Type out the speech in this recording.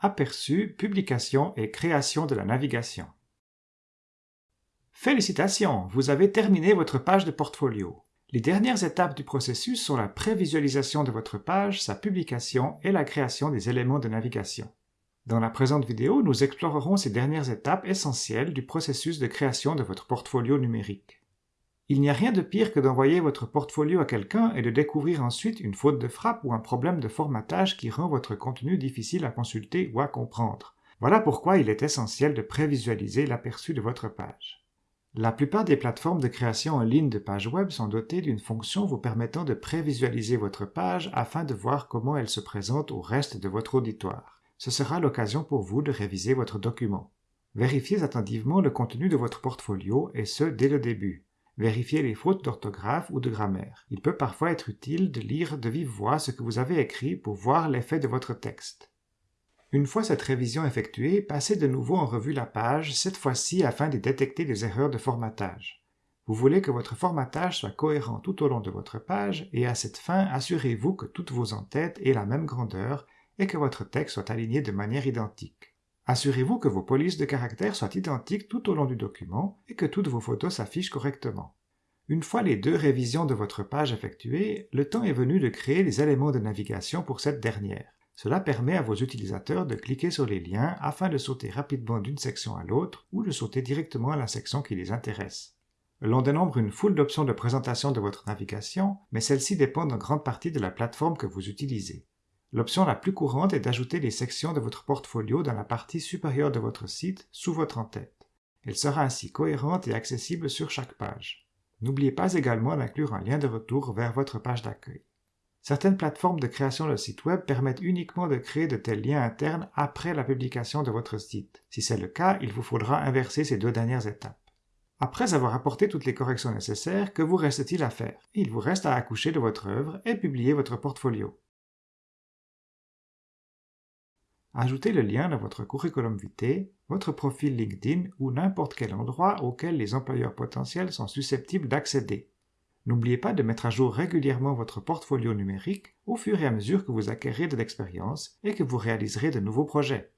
Aperçu, publication et création de la navigation. Félicitations, vous avez terminé votre page de portfolio. Les dernières étapes du processus sont la prévisualisation de votre page, sa publication et la création des éléments de navigation. Dans la présente vidéo, nous explorerons ces dernières étapes essentielles du processus de création de votre portfolio numérique. Il n'y a rien de pire que d'envoyer votre portfolio à quelqu'un et de découvrir ensuite une faute de frappe ou un problème de formatage qui rend votre contenu difficile à consulter ou à comprendre. Voilà pourquoi il est essentiel de prévisualiser l'aperçu de votre page. La plupart des plateformes de création en ligne de pages web sont dotées d'une fonction vous permettant de prévisualiser votre page afin de voir comment elle se présente au reste de votre auditoire. Ce sera l'occasion pour vous de réviser votre document. Vérifiez attentivement le contenu de votre portfolio et ce dès le début. Vérifiez les fautes d'orthographe ou de grammaire. Il peut parfois être utile de lire de vive voix ce que vous avez écrit pour voir l'effet de votre texte. Une fois cette révision effectuée, passez de nouveau en revue la page, cette fois-ci afin de détecter des erreurs de formatage. Vous voulez que votre formatage soit cohérent tout au long de votre page et à cette fin, assurez-vous que toutes vos entêtes aient la même grandeur et que votre texte soit aligné de manière identique. Assurez-vous que vos polices de caractères soient identiques tout au long du document et que toutes vos photos s'affichent correctement. Une fois les deux révisions de votre page effectuées, le temps est venu de créer les éléments de navigation pour cette dernière. Cela permet à vos utilisateurs de cliquer sur les liens afin de sauter rapidement d'une section à l'autre ou de sauter directement à la section qui les intéresse. L'on dénombre une foule d'options de présentation de votre navigation, mais celles-ci dépendent en grande partie de la plateforme que vous utilisez. L'option la plus courante est d'ajouter les sections de votre portfolio dans la partie supérieure de votre site sous votre en-tête. Elle sera ainsi cohérente et accessible sur chaque page. N'oubliez pas également d'inclure un lien de retour vers votre page d'accueil. Certaines plateformes de création de site web permettent uniquement de créer de tels liens internes après la publication de votre site. Si c'est le cas, il vous faudra inverser ces deux dernières étapes. Après avoir apporté toutes les corrections nécessaires, que vous reste-t-il à faire? Il vous reste à accoucher de votre œuvre et publier votre portfolio. Ajoutez le lien dans votre curriculum vitae, votre profil LinkedIn ou n'importe quel endroit auquel les employeurs potentiels sont susceptibles d'accéder. N'oubliez pas de mettre à jour régulièrement votre portfolio numérique au fur et à mesure que vous acquérez de l'expérience et que vous réaliserez de nouveaux projets.